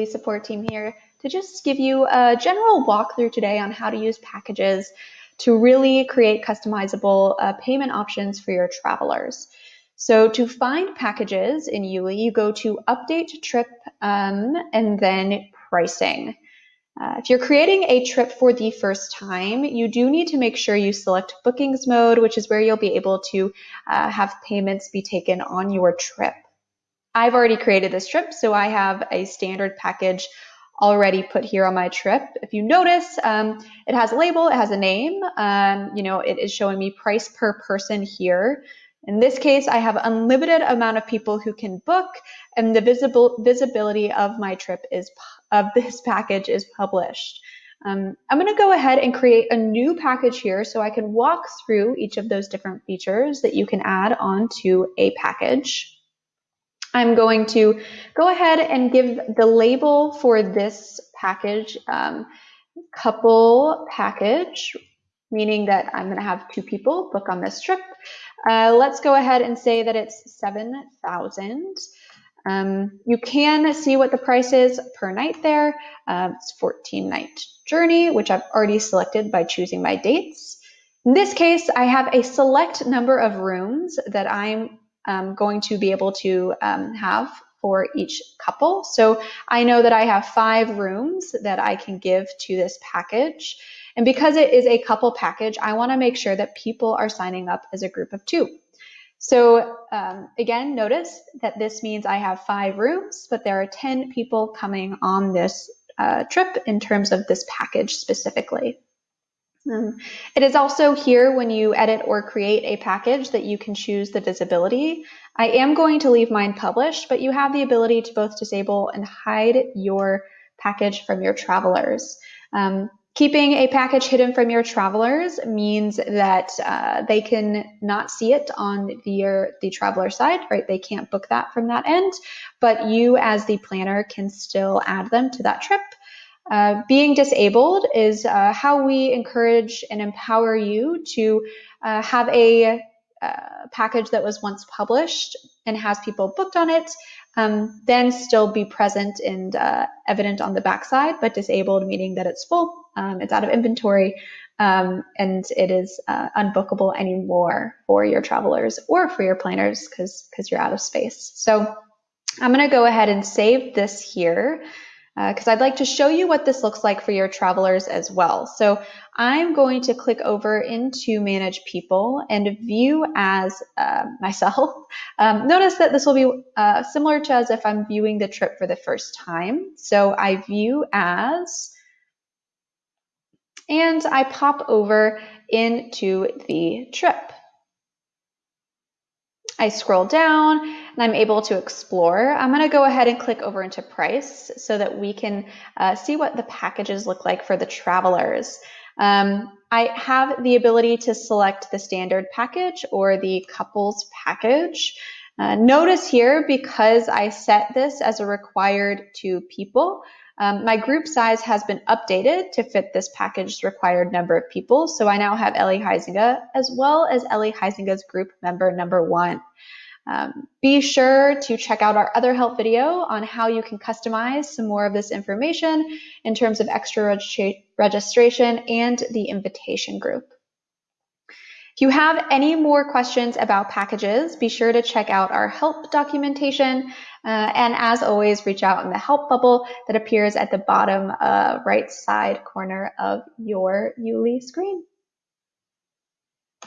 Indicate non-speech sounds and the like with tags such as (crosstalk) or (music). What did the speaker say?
Yuli support team here to just give you a general walkthrough today on how to use packages to really create customizable uh, payment options for your travelers. So to find packages in Yuli, you go to Update Trip um, and then Pricing. Uh, if you're creating a trip for the first time, you do need to make sure you select bookings mode, which is where you'll be able to uh, have payments be taken on your trip. I've already created this trip, so I have a standard package already put here on my trip. If you notice, um, it has a label, it has a name, um, you know, it is showing me price per person here. In this case, I have unlimited amount of people who can book and the visible visibility of my trip is of (laughs) this package is published. Um, I'm going to go ahead and create a new package here so I can walk through each of those different features that you can add onto a package. I'm going to go ahead and give the label for this package um, couple package, meaning that I'm going to have two people book on this trip. Uh, let's go ahead and say that it's 7,000. Um, you can see what the price is per night there. Uh, it's 14 night journey, which I've already selected by choosing my dates. In this case, I have a select number of rooms that I'm um, going to be able to um, have for each couple. So I know that I have five rooms that I can give to this package. And because it is a couple package, I want to make sure that people are signing up as a group of two. So um, again, notice that this means I have five rooms, but there are 10 people coming on this uh, trip in terms of this package specifically. Um, it is also here when you edit or create a package that you can choose the visibility. I am going to leave mine published, but you have the ability to both disable and hide your package from your travelers. Um, keeping a package hidden from your travelers means that uh, they can not see it on the, the traveler side, right? They can't book that from that end, but you as the planner can still add them to that trip. Uh, being disabled is uh, how we encourage and empower you to uh, have a uh, package that was once published and has people booked on it, um, then still be present and uh, evident on the backside, but disabled, meaning that it's full, um, it's out of inventory, um, and it is unbookable anymore for your travelers or for your planners because because you're out of space. So I'm going to go ahead and save this here because uh, I'd like to show you what this looks like for your travelers as well. So I'm going to click over into Manage People and view as uh, (laughs) myself. Um, notice that this will be uh, similar to as if I'm viewing the trip for the first time. So I view as, and I pop over into the trip. I scroll down and I'm able to explore. I'm going to go ahead and click over into price so that we can uh, see what the packages look like for the travelers. Um, I have the ability to select the standard package or the couples package. Uh, notice here, because I set this as a required two people, um, my group size has been updated to fit this package's required number of people. So I now have Ellie Heisinger as well as Ellie Heisinger's group member number one. Um, be sure to check out our other help video on how you can customize some more of this information in terms of extra registra registration and the invitation group. If you have any more questions about packages, be sure to check out our help documentation. Uh, and as always, reach out in the help bubble that appears at the bottom uh, right side corner of your Yuli screen.